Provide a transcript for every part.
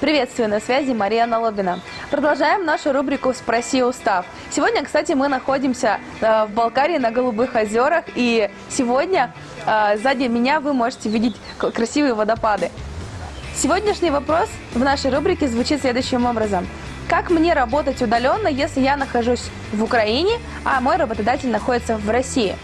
Приветствую, на связи Мария Налобина. Продолжаем нашу рубрику «Спроси устав». Сегодня, кстати, мы находимся э, в Балкарии на Голубых озерах, и сегодня э, сзади меня вы можете видеть красивые водопады. Сегодняшний вопрос в нашей рубрике звучит следующим образом. Как мне работать удаленно, если я нахожусь в Украине, а мой работодатель находится в России?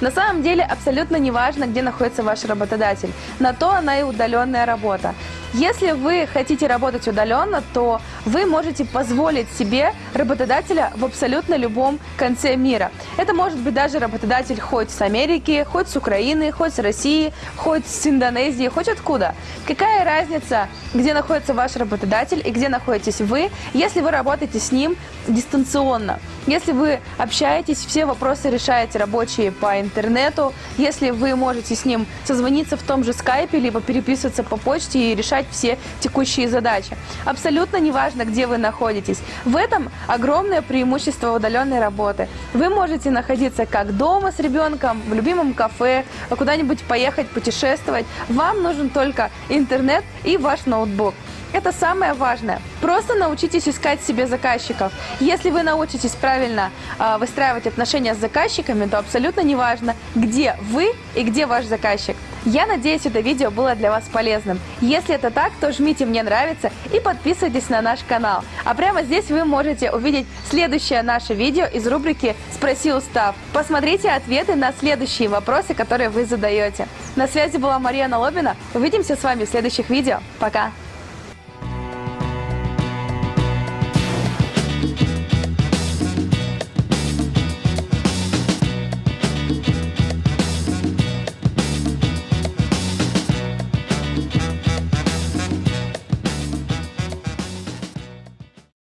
На самом деле абсолютно не важно, где находится ваш работодатель. На то она и удаленная работа. Если вы хотите работать удаленно, то вы можете позволить себе работодателя в абсолютно любом конце мира. Это может быть даже работодатель хоть с Америки, хоть с Украины, хоть с России, хоть с Индонезии, хоть откуда. Какая разница, где находится ваш работодатель и где находитесь вы, если вы работаете с ним дистанционно. Если вы общаетесь, все вопросы решаете рабочие по интернету, если вы можете с ним созвониться в том же скайпе, либо переписываться по почте и решать все текущие задачи. Абсолютно неважно, где вы находитесь. В этом огромное преимущество удаленной работы. Вы можете находиться как дома с ребенком, в любимом кафе, куда-нибудь поехать, путешествовать. Вам нужен только интернет и ваш ноутбук. Это самое важное. Просто научитесь искать себе заказчиков. Если вы научитесь правильно э, выстраивать отношения с заказчиками, то абсолютно неважно, где вы и где ваш заказчик. Я надеюсь, это видео было для вас полезным. Если это так, то жмите «Мне нравится» и подписывайтесь на наш канал. А прямо здесь вы можете увидеть следующее наше видео из рубрики «Спроси устав». Посмотрите ответы на следующие вопросы, которые вы задаете. На связи была Мария Налобина. Увидимся с вами в следующих видео. Пока!